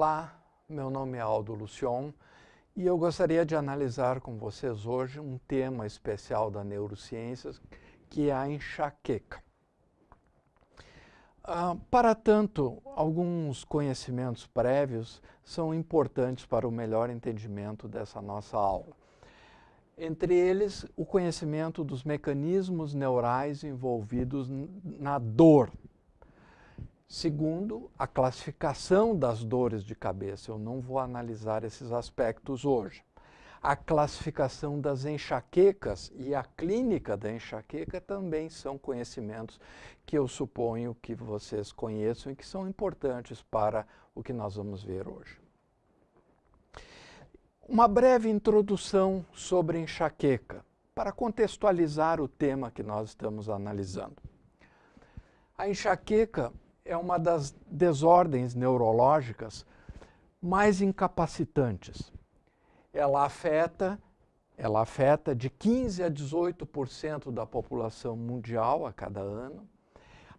Olá, meu nome é Aldo Lucion e eu gostaria de analisar com vocês hoje um tema especial da neurociências, que é a enxaqueca. Ah, para tanto, alguns conhecimentos prévios são importantes para o melhor entendimento dessa nossa aula. Entre eles, o conhecimento dos mecanismos neurais envolvidos na dor, Segundo, a classificação das dores de cabeça. Eu não vou analisar esses aspectos hoje. A classificação das enxaquecas e a clínica da enxaqueca também são conhecimentos que eu suponho que vocês conheçam e que são importantes para o que nós vamos ver hoje. Uma breve introdução sobre enxaqueca, para contextualizar o tema que nós estamos analisando. A enxaqueca é uma das desordens neurológicas mais incapacitantes. Ela afeta, ela afeta de 15 a 18% da população mundial a cada ano.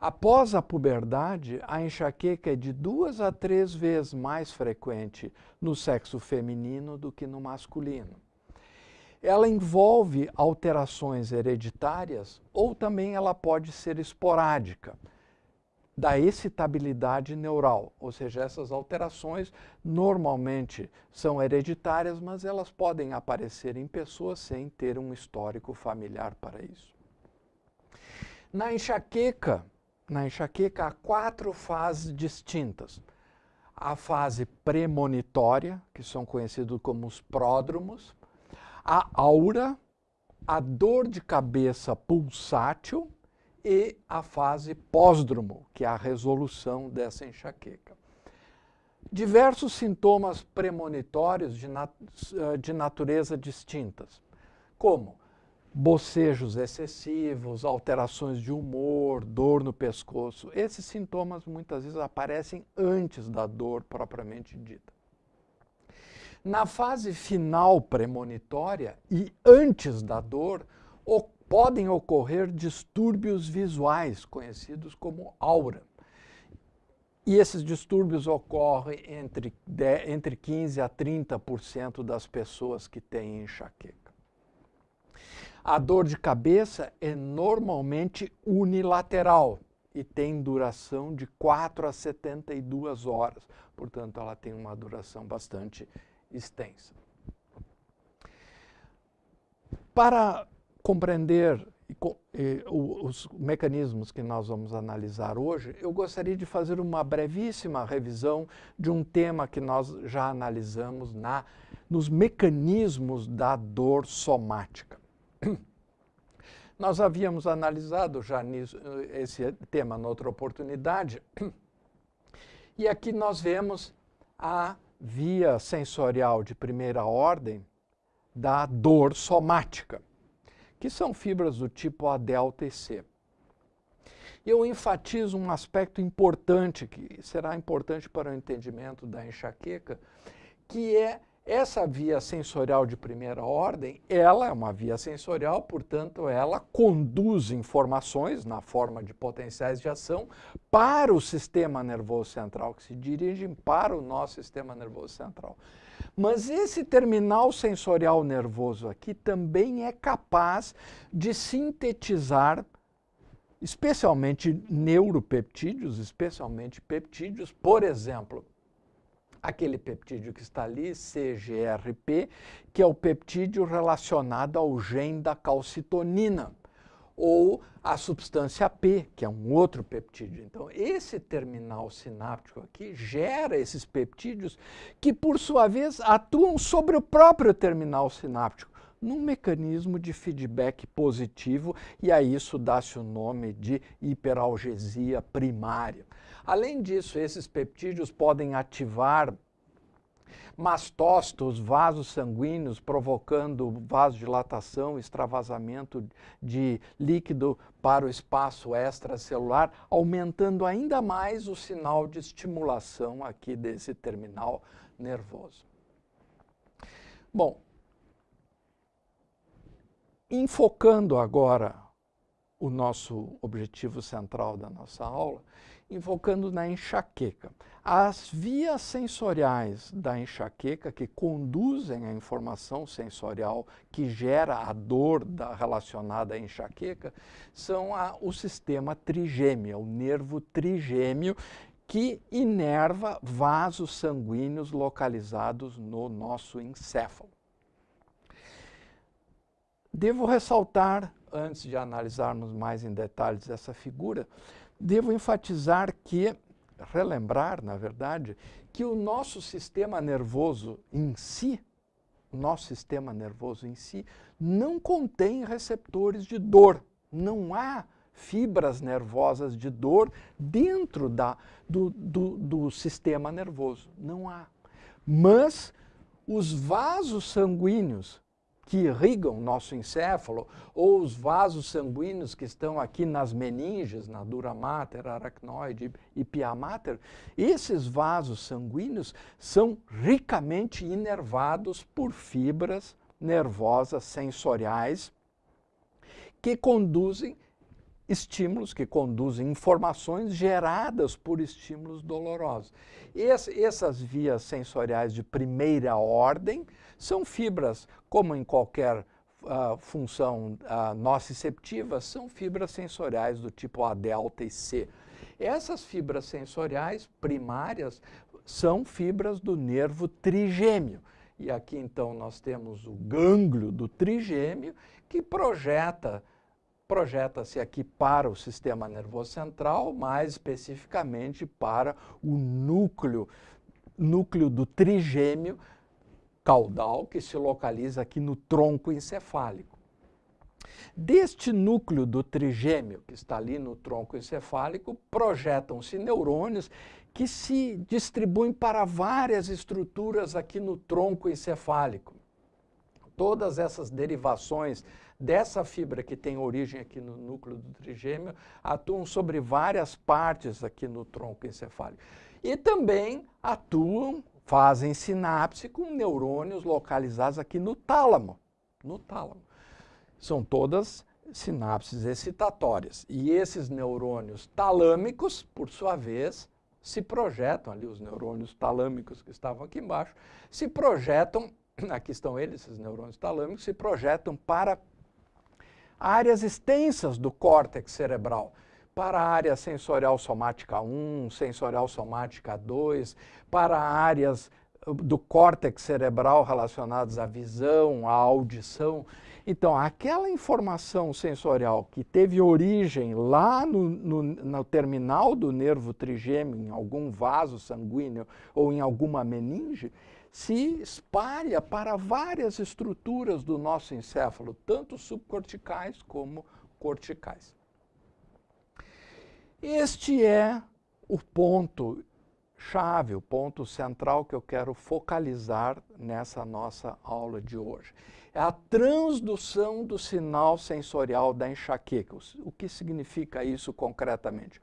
Após a puberdade, a enxaqueca é de duas a três vezes mais frequente no sexo feminino do que no masculino. Ela envolve alterações hereditárias ou também ela pode ser esporádica da excitabilidade neural, ou seja, essas alterações normalmente são hereditárias, mas elas podem aparecer em pessoas sem ter um histórico familiar para isso. Na enxaqueca, na enxaqueca há quatro fases distintas. A fase premonitória, que são conhecidos como os pródromos, a aura, a dor de cabeça pulsátil, e a fase pós-dromo, que é a resolução dessa enxaqueca. Diversos sintomas premonitórios de, nat eh, de natureza distintas, como bocejos excessivos, alterações de humor, dor no pescoço. Esses sintomas muitas vezes aparecem antes da dor propriamente dita. Na fase final premonitória e antes da dor, podem ocorrer distúrbios visuais, conhecidos como aura. E esses distúrbios ocorrem entre, entre 15% a 30% das pessoas que têm enxaqueca. A dor de cabeça é normalmente unilateral e tem duração de 4 a 72 horas. Portanto, ela tem uma duração bastante extensa. Para compreender os mecanismos que nós vamos analisar hoje, eu gostaria de fazer uma brevíssima revisão de um tema que nós já analisamos na, nos mecanismos da dor somática. Nós havíamos analisado já nisso, esse tema noutra oportunidade, e aqui nós vemos a via sensorial de primeira ordem da dor somática que são fibras do tipo A e C. Eu enfatizo um aspecto importante, que será importante para o entendimento da enxaqueca, que é essa via sensorial de primeira ordem, ela é uma via sensorial, portanto, ela conduz informações na forma de potenciais de ação para o sistema nervoso central, que se dirigem para o nosso sistema nervoso central. Mas esse terminal sensorial nervoso aqui também é capaz de sintetizar especialmente neuropeptídeos, especialmente peptídeos, por exemplo, aquele peptídeo que está ali, CGRP, que é o peptídeo relacionado ao gene da calcitonina, ou a substância P, que é um outro peptídeo. Então, esse terminal sináptico aqui gera esses peptídeos que, por sua vez, atuam sobre o próprio terminal sináptico, num mecanismo de feedback positivo, e a isso dá-se o nome de hiperalgesia primária. Além disso, esses peptídeos podem ativar mastócitos, vasos sanguíneos, provocando vasodilatação, extravasamento de líquido para o espaço extracelular, aumentando ainda mais o sinal de estimulação aqui desse terminal nervoso. Bom, enfocando agora o nosso objetivo central da nossa aula, invocando na enxaqueca. As vias sensoriais da enxaqueca que conduzem a informação sensorial que gera a dor da, relacionada à enxaqueca são a, o sistema trigêmeo, o nervo trigêmeo que inerva vasos sanguíneos localizados no nosso encéfalo. Devo ressaltar, antes de analisarmos mais em detalhes essa figura, devo enfatizar que, relembrar, na verdade, que o nosso sistema nervoso em si, nosso sistema nervoso em si, não contém receptores de dor. Não há fibras nervosas de dor dentro da, do, do, do sistema nervoso. Não há. Mas os vasos sanguíneos que irrigam nosso encéfalo, ou os vasos sanguíneos que estão aqui nas meninges, na dura mater, aracnoide e pia mater, esses vasos sanguíneos são ricamente inervados por fibras nervosas sensoriais que conduzem estímulos que conduzem informações geradas por estímulos dolorosos. Essas vias sensoriais de primeira ordem são fibras, como em qualquer uh, função uh, nociceptiva, são fibras sensoriais do tipo A, delta e C. Essas fibras sensoriais primárias são fibras do nervo trigêmeo. E aqui então nós temos o gânglio do trigêmeo que projeta projeta-se aqui para o sistema nervoso central, mais especificamente para o núcleo, núcleo do trigêmeo caudal, que se localiza aqui no tronco encefálico. Deste núcleo do trigêmeo, que está ali no tronco encefálico, projetam-se neurônios que se distribuem para várias estruturas aqui no tronco encefálico. Todas essas derivações dessa fibra que tem origem aqui no núcleo do trigêmeo atuam sobre várias partes aqui no tronco encefálico. E também atuam, fazem sinapse com neurônios localizados aqui no tálamo. No tálamo. São todas sinapses excitatórias. E esses neurônios talâmicos, por sua vez, se projetam ali, os neurônios talâmicos que estavam aqui embaixo, se projetam, aqui estão eles, esses neurônios talâmicos, se projetam para áreas extensas do córtex cerebral, para a área sensorial somática 1, sensorial somática 2, para áreas uh, do córtex cerebral relacionadas à visão, à audição. Então, aquela informação sensorial que teve origem lá no, no, no, terminal do nervo trigêmeo, em algum vaso sanguíneo ou em alguma meninge, se espalha para várias estruturas do nosso encéfalo, tanto subcorticais como corticais. Este é o ponto chave, o ponto central que eu quero focalizar nessa nossa aula de hoje. É a transdução do sinal sensorial da enxaqueca. O que significa isso concretamente?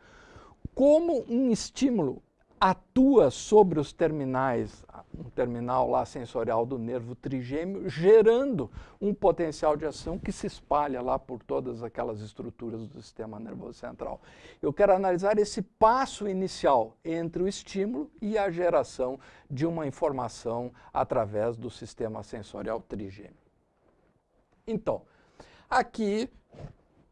Como um estímulo atua sobre os terminais, um terminal lá sensorial do nervo trigêmeo, gerando um potencial de ação que se espalha lá por todas aquelas estruturas do sistema nervoso central. Eu quero analisar esse passo inicial entre o estímulo e a geração de uma informação através do sistema sensorial trigêmeo. Então, aqui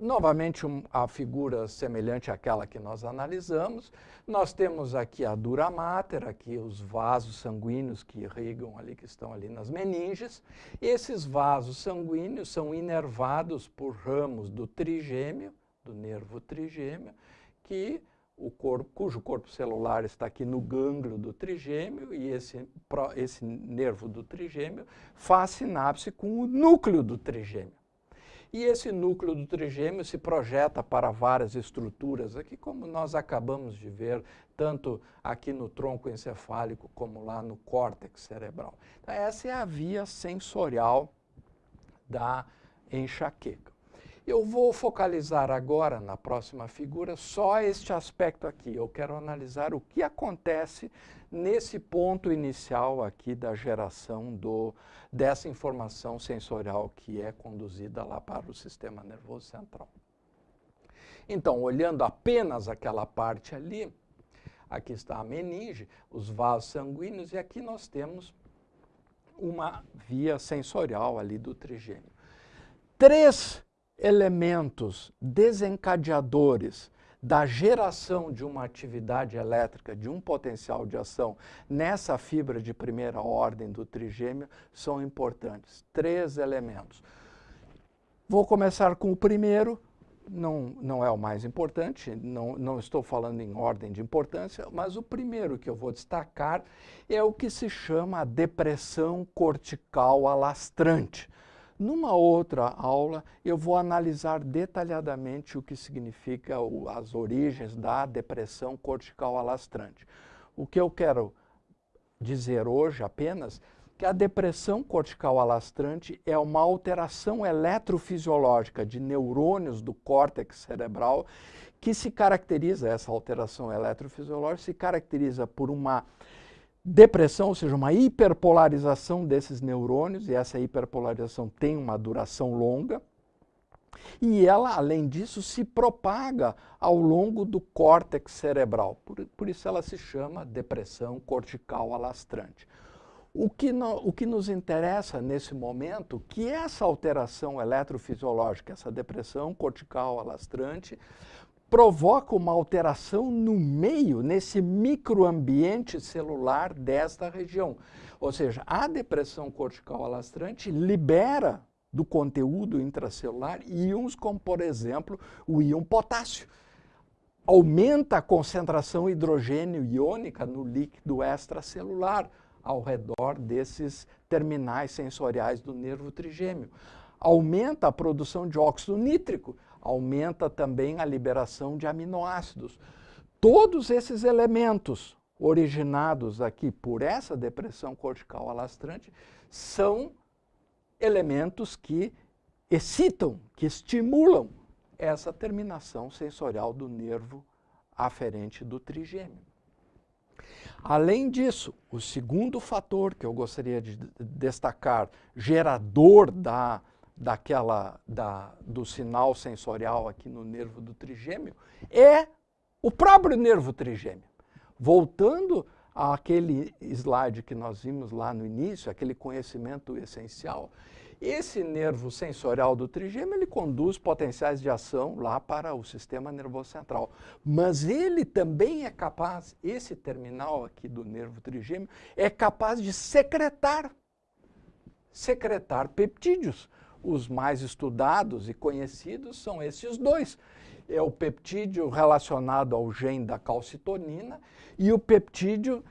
Novamente, um, a figura semelhante àquela que nós analisamos. Nós temos aqui a dura mater, aqui os vasos sanguíneos que irrigam ali, que estão ali nas meninges. Esses vasos sanguíneos são inervados por ramos do trigêmeo, do nervo trigêmeo, que o corpo, cujo corpo celular está aqui no gânglio do trigêmeo e esse, esse nervo do trigêmeo faz sinapse com o núcleo do trigêmeo. E esse núcleo do trigêmeo se projeta para várias estruturas, aqui como nós acabamos de ver, tanto aqui no tronco encefálico como lá no córtex cerebral. Então, essa é a via sensorial da enxaqueca. Eu vou focalizar agora, na próxima figura, só este aspecto aqui. Eu quero analisar o que acontece nesse ponto inicial aqui da geração do, dessa informação sensorial que é conduzida lá para o sistema nervoso central. Então, olhando apenas aquela parte ali, aqui está a meninge, os vasos sanguíneos, e aqui nós temos uma via sensorial ali do trigêmeo. Três elementos desencadeadores da geração de uma atividade elétrica, de um potencial de ação nessa fibra de primeira ordem do trigêmeo são importantes. Três elementos. Vou começar com o primeiro, não, não é o mais importante, não, não estou falando em ordem de importância, mas o primeiro que eu vou destacar é o que se chama depressão cortical alastrante. Numa outra aula, eu vou analisar detalhadamente o que significa o, as origens da depressão cortical alastrante. O que eu quero dizer hoje apenas que a depressão cortical alastrante é uma alteração eletrofisiológica de neurônios do córtex cerebral que se caracteriza, essa alteração eletrofisiológica se caracteriza por uma depressão, ou seja, uma hiperpolarização desses neurônios, e essa hiperpolarização tem uma duração longa, e ela, além disso, se propaga ao longo do córtex cerebral. Por, por isso ela se chama depressão cortical alastrante. O que, no, o que nos interessa nesse momento, que essa alteração eletrofisiológica, essa depressão cortical alastrante, provoca uma alteração no meio, nesse microambiente celular desta região. Ou seja, a depressão cortical alastrante libera do conteúdo intracelular íons como, por exemplo, o íon potássio. Aumenta a concentração hidrogênio iônica no líquido extracelular ao redor desses terminais sensoriais do nervo trigêmeo. Aumenta a produção de óxido nítrico, aumenta também a liberação de aminoácidos. Todos esses elementos originados aqui por essa depressão cortical alastrante são elementos que excitam, que estimulam essa terminação sensorial do nervo aferente do trigêmeo. Além disso, o segundo fator que eu gostaria de destacar, gerador da daquela, da, do sinal sensorial aqui no nervo do trigêmeo é o próprio nervo trigêmeo. Voltando àquele slide que nós vimos lá no início, aquele conhecimento essencial, esse nervo sensorial do trigêmeo, ele conduz potenciais de ação lá para o sistema nervoso central. Mas ele também é capaz, esse terminal aqui do nervo trigêmeo, é capaz de secretar, secretar peptídeos. Os mais estudados e conhecidos são esses dois. É o peptídeo relacionado ao gene da calcitonina e o peptídeo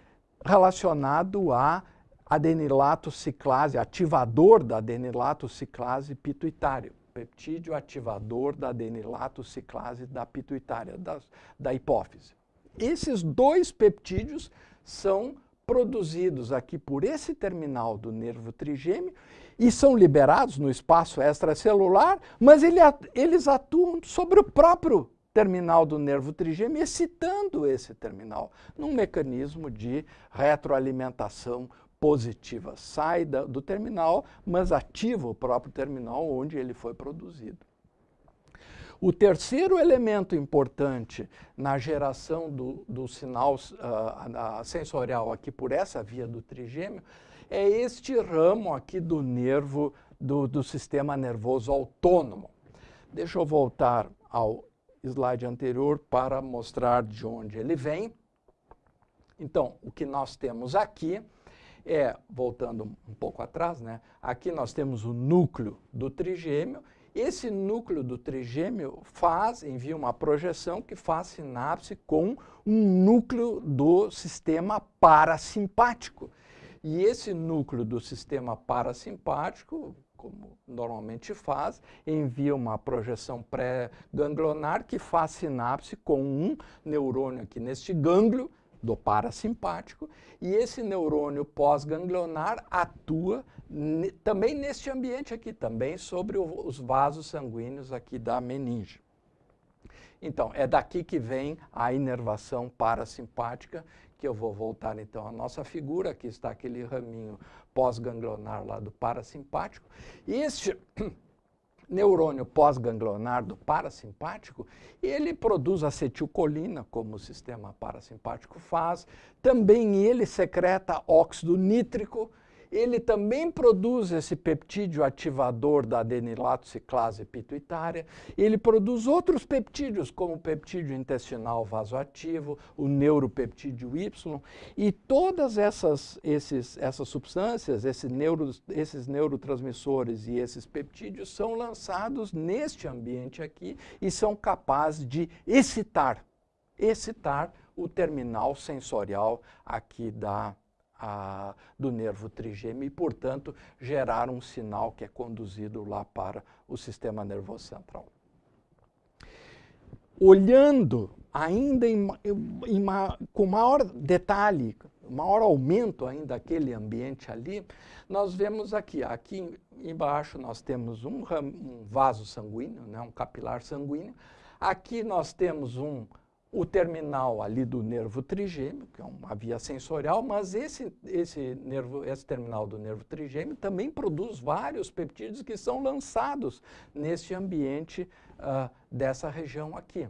relacionado a adenilato ciclase, ativador da adenilato ciclase pituitário. Peptídeo ativador da adenilato ciclase da pituitária, da, da hipófise. Esses dois peptídeos são produzidos aqui por esse terminal do nervo trigêmeo e são liberados no espaço extracelular, mas ele, eles atuam sobre o próprio terminal do nervo trigêmeo, excitando esse terminal, num mecanismo de retroalimentação positiva. Sai da, do terminal, mas ativa o próprio terminal onde ele foi produzido. O terceiro elemento importante na geração do, do sinal uh, sensorial aqui por essa via do trigêmeo é este ramo aqui do nervo do, do sistema nervoso autônomo. Deixa eu voltar ao slide anterior para mostrar de onde ele vem. Então, o que nós temos aqui é, voltando um pouco atrás, né? aqui nós temos o núcleo do trigêmeo. Esse núcleo do trigêmeo faz, envia uma projeção que faz sinapse com um núcleo do sistema parasimpático. E esse núcleo do sistema parasimpático, como normalmente faz, envia uma projeção pré-ganglionar que faz sinapse com um neurônio aqui neste gânglio do parasimpático, e esse neurônio pós-ganglionar atua também neste ambiente aqui, também sobre o, os vasos sanguíneos aqui da meninge. Então, é daqui que vem a inervação parasimpática que eu vou voltar então à nossa figura, aqui está aquele raminho pós-ganglionar lá do parasimpático. E este neurônio pós-ganglionar do parasimpático, ele produz acetilcolina, como o sistema parasimpático faz, também ele secreta óxido nítrico, ele também produz esse peptídeo ativador da adenilato ciclase pituitária, ele produz outros peptídeos, como o peptídeo intestinal vasoativo, o neuropeptídeo Y, e todas essas, esses, essas substâncias, esses, neuro, esses neurotransmissores e esses peptídeos são lançados neste ambiente aqui e são capazes de excitar, excitar o terminal sensorial aqui da a, do nervo trigêmeo e, portanto, gerar um sinal que é conduzido lá para o sistema nervoso central. Olhando ainda em, em, com maior detalhe, maior aumento ainda daquele ambiente ali, nós vemos aqui, aqui embaixo nós temos um, um vaso sanguíneo, né, um capilar sanguíneo, aqui nós temos um o terminal ali do nervo trigêmeo, que é uma via sensorial, mas esse, esse, nervo, esse terminal do nervo trigêmeo também produz vários peptídeos que são lançados nesse ambiente uh, dessa região aqui.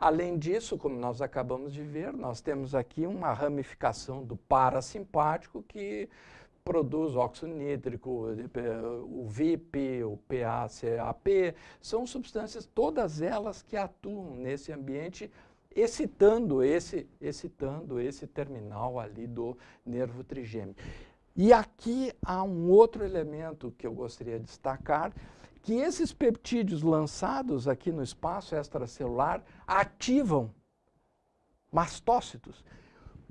Além disso, como nós acabamos de ver, nós temos aqui uma ramificação do parasimpático que produz óxido nítrico, o VIP, o PACAP, são substâncias, todas elas que atuam nesse ambiente excitando esse, excitando esse terminal ali do nervo trigêmeo. E aqui há um outro elemento que eu gostaria de destacar, que esses peptídeos lançados aqui no espaço extracelular ativam mastócitos,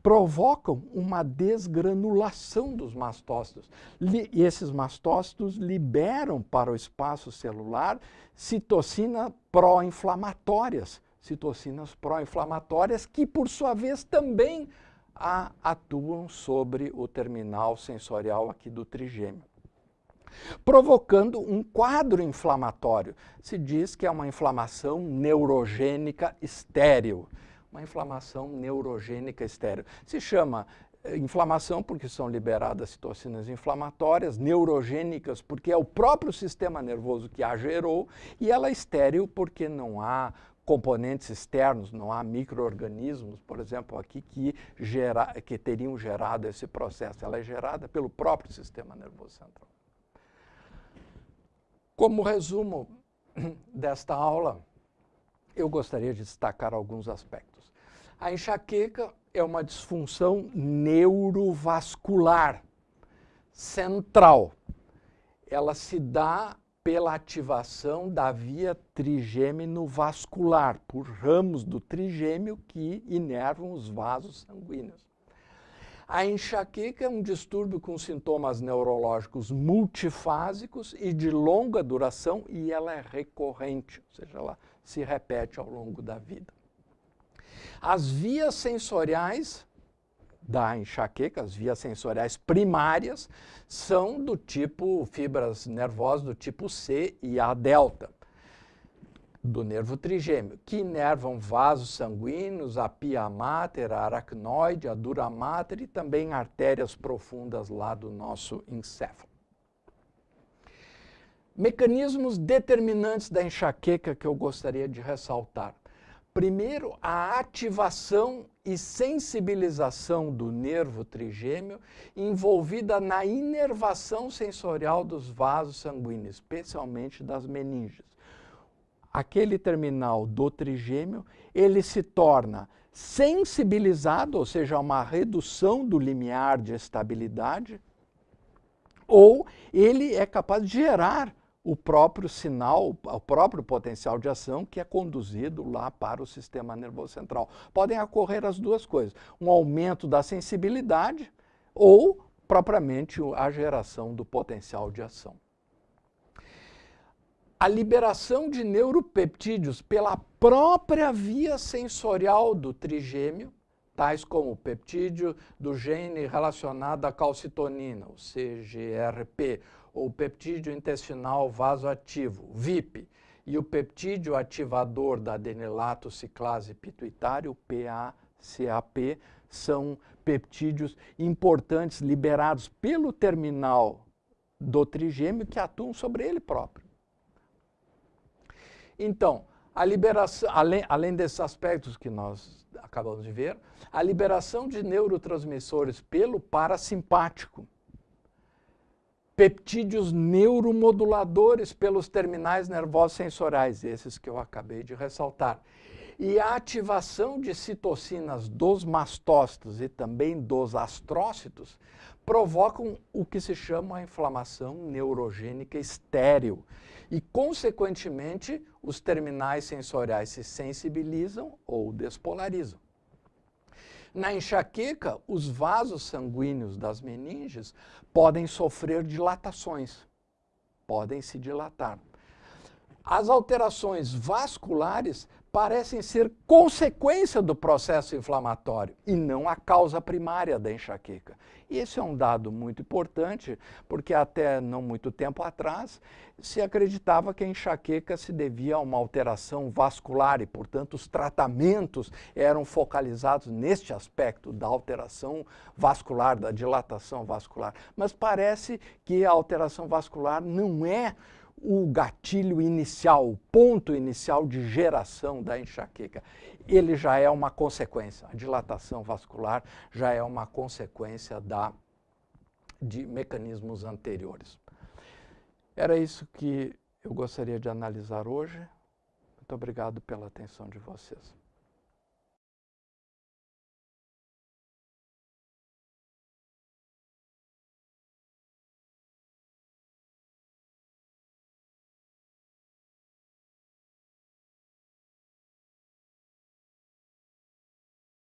provocam uma desgranulação dos mastócitos. E esses mastócitos liberam para o espaço celular citocina pró-inflamatórias, citocinas pró-inflamatórias que, por sua vez, também atuam sobre o terminal sensorial aqui do trigêmeo provocando um quadro inflamatório. Se diz que é uma inflamação neurogênica estéril. Uma inflamação neurogênica estéril. Se chama eh, inflamação porque são liberadas citocinas inflamatórias, neurogênicas porque é o próprio sistema nervoso que a gerou, e ela é estéril porque não há componentes externos, não há micro-organismos, por exemplo, aqui que, gera, que teriam gerado esse processo. Ela é gerada pelo próprio sistema nervoso central. Como resumo desta aula, eu gostaria de destacar alguns aspectos. A enxaqueca é uma disfunção neurovascular central. Ela se dá pela ativação da via trigêmeo vascular, por ramos do trigêmeo que inervam os vasos sanguíneos. A enxaqueca é um distúrbio com sintomas neurológicos multifásicos e de longa duração e ela é recorrente, ou seja, ela se repete ao longo da vida. As vias sensoriais da enxaqueca, as vias sensoriais primárias, são do tipo fibras nervosas do tipo C e A delta, do nervo trigêmeo, que inervam vasos sanguíneos, a pia mater, a aracnoide, a dura mater e também artérias profundas lá do nosso encéfalo. Mecanismos determinantes da enxaqueca que eu gostaria de ressaltar. Primeiro, a ativação e sensibilização do nervo trigêmeo envolvida na inervação sensorial dos vasos sanguíneos, especialmente das meninges. Aquele terminal do trigêmeo, ele se torna sensibilizado, ou seja, uma redução do limiar de estabilidade, ou ele é capaz de gerar o próprio sinal, o próprio potencial de ação que é conduzido lá para o sistema nervoso central. Podem ocorrer as duas coisas, um aumento da sensibilidade ou propriamente a geração do potencial de ação. A liberação de neuropeptídeos pela própria via sensorial do trigêmeo, tais como o peptídeo do gene relacionado à calcitonina, o CGRP, ou peptídeo intestinal vasoativo, VIP, e o peptídeo ativador da adenilato ciclase pituitário, PACAP, são peptídeos importantes liberados pelo terminal do trigêmeo que atuam sobre ele próprio. Então, a liberação, além, além desses aspectos que nós acabamos de ver, a liberação de neurotransmissores pelo parasimpático, peptídeos neuromoduladores pelos terminais nervosos sensoriais, esses que eu acabei de ressaltar, e a ativação de citocinas dos mastócitos e também dos astrócitos provocam o que se chama a inflamação neurogênica estéril. E, consequentemente, os terminais sensoriais se sensibilizam ou despolarizam. Na enxaqueca, os vasos sanguíneos das meninges podem sofrer dilatações, podem se dilatar. As alterações vasculares parecem ser consequência do processo inflamatório e não a causa primária da enxaqueca. E esse é um dado muito importante, porque até não muito tempo atrás se acreditava que a enxaqueca se devia a uma alteração vascular e, portanto, os tratamentos eram focalizados neste aspecto da alteração vascular, da dilatação vascular. Mas parece que a alteração vascular não é o gatilho inicial, o ponto inicial de geração da enxaqueca. Ele já é uma consequência, a dilatação vascular já é uma consequência da, de mecanismos anteriores. Era isso que eu gostaria de analisar hoje. Muito obrigado pela atenção de vocês.